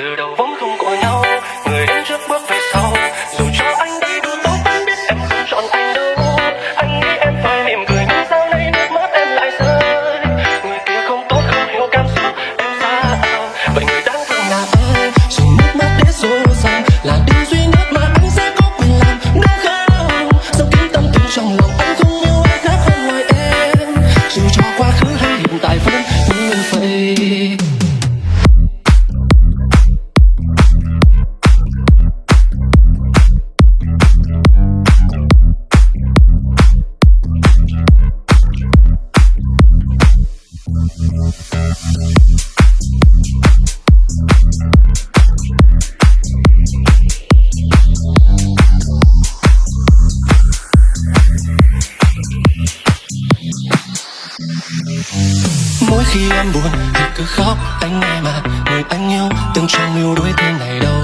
直到风 mỗi khi em buồn thì cứ khóc. Anh nghe mà, người anh yêu từng trong yêu đuối thế này đâu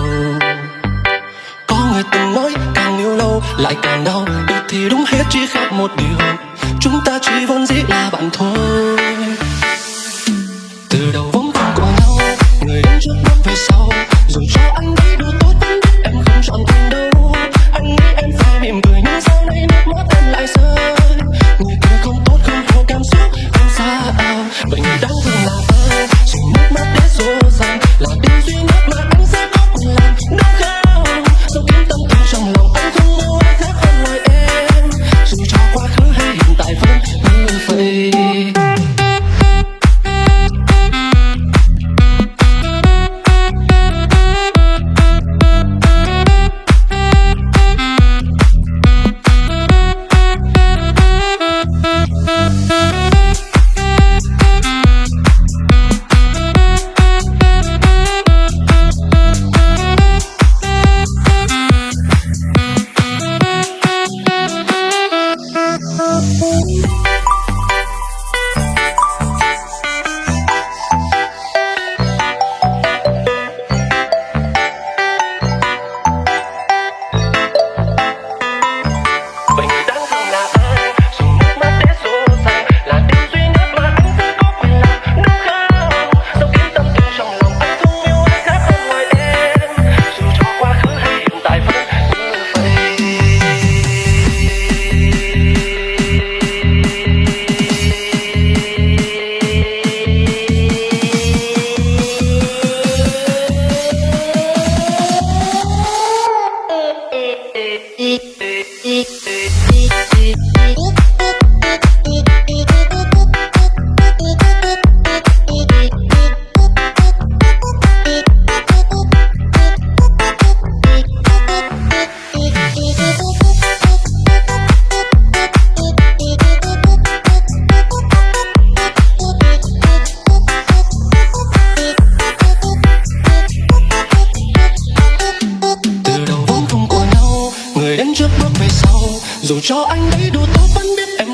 có người từng nói càng yêu lâu lại càng đau. Được thì đúng hết chỉ khác một điều. Chúng ta chỉ vốn dĩ là bạn thôi. là ơi, chỉ nước mắt về sau. Dù cho anh ấy đủ tốt vẫn biết em